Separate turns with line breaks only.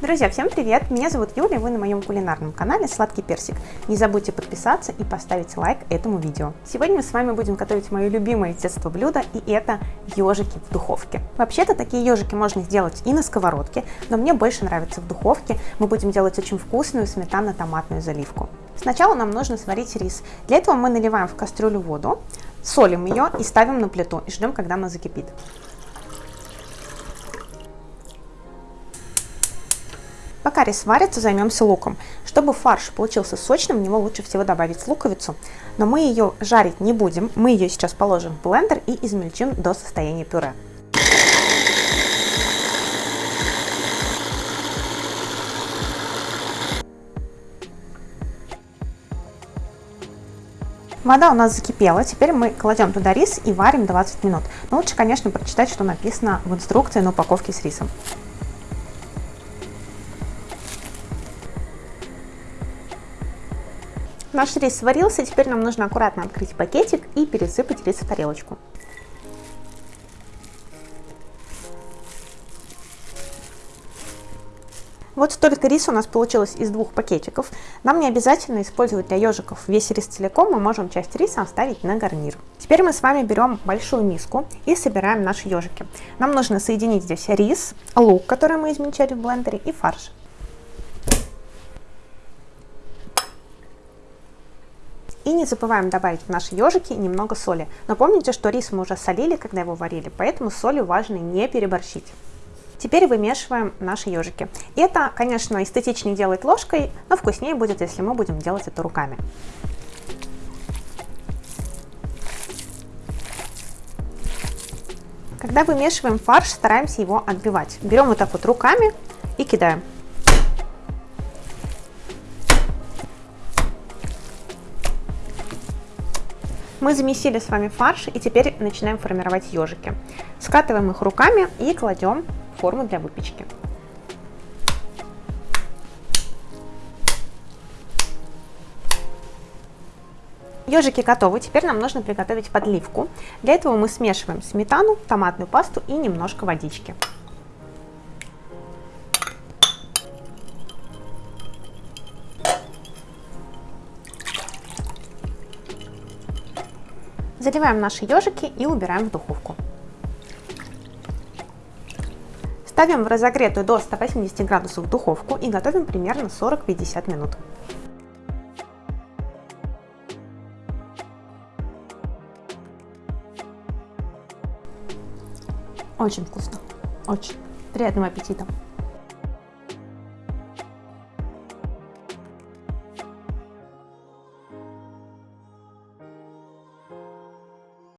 Друзья, всем привет! Меня зовут Юля, вы на моем кулинарном канале Сладкий Персик. Не забудьте подписаться и поставить лайк этому видео. Сегодня мы с вами будем готовить мое любимое детство блюдо, и это ежики в духовке. Вообще-то такие ежики можно сделать и на сковородке, но мне больше нравится в духовке. Мы будем делать очень вкусную сметано-томатную заливку. Сначала нам нужно сварить рис. Для этого мы наливаем в кастрюлю воду, солим ее и ставим на плиту и ждем, когда она закипит. Пока рис варится, займемся луком. Чтобы фарш получился сочным, в него лучше всего добавить луковицу, но мы ее жарить не будем, мы ее сейчас положим в блендер и измельчим до состояния пюре. Вода у нас закипела, теперь мы кладем туда рис и варим 20 минут. Но лучше, конечно, прочитать, что написано в инструкции на упаковке с рисом. Наш рис сварился, теперь нам нужно аккуратно открыть пакетик и пересыпать рис в тарелочку. Вот столько риса у нас получилось из двух пакетиков. Нам не обязательно использовать для ежиков весь рис целиком, мы можем часть риса оставить на гарнир. Теперь мы с вами берем большую миску и собираем наши ежики. Нам нужно соединить здесь рис, лук, который мы измельчали в блендере, и фарш. И не забываем добавить в наши ежики немного соли. Но помните, что рис мы уже солили, когда его варили, поэтому с солью важно не переборщить. Теперь вымешиваем наши ежики. Это, конечно, эстетичнее делать ложкой, но вкуснее будет, если мы будем делать это руками. Когда вымешиваем фарш, стараемся его отбивать. Берем вот так вот руками и кидаем. Мы замесили с вами фарш и теперь начинаем формировать ежики. Скатываем их руками и кладем в форму для выпечки. Ежики готовы, теперь нам нужно приготовить подливку. Для этого мы смешиваем сметану, томатную пасту и немножко водички. Заливаем наши ежики и убираем в духовку. Ставим в разогретую до 180 градусов духовку и готовим примерно 40-50 минут. Очень вкусно. Очень. Приятного аппетита!